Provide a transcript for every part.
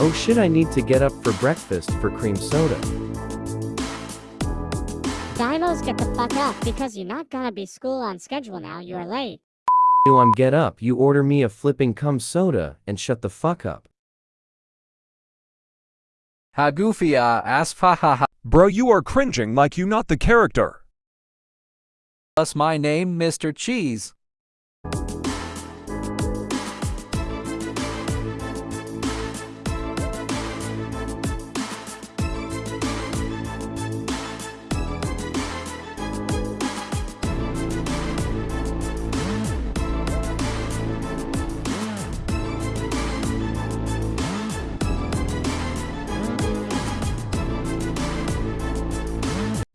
Oh shit I need to get up for breakfast for cream soda. Dinos get the fuck up because you're not gonna be school on schedule now. You're late. You I'm get up, you order me a flipping cum soda and shut the fuck up. Ha goofy ah ass fa ha ha. Bro, you are cringing like you not the character. Plus my name, Mr. Cheese.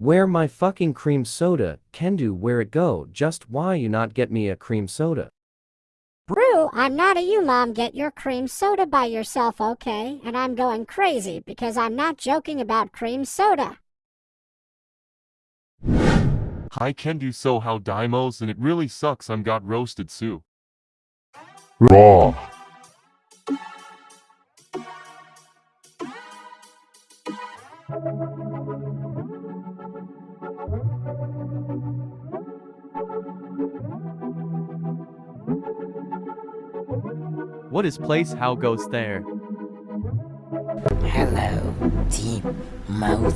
Where my fucking cream soda, can do where it go, just why you not get me a cream soda? Brew, I'm not a you mom. Get your cream soda by yourself, okay? And I'm going crazy because I'm not joking about cream soda. Hi can do so how Dimos and it really sucks I'm got roasted Sue. Raw. What is place how goes there? Hello, deep mouth.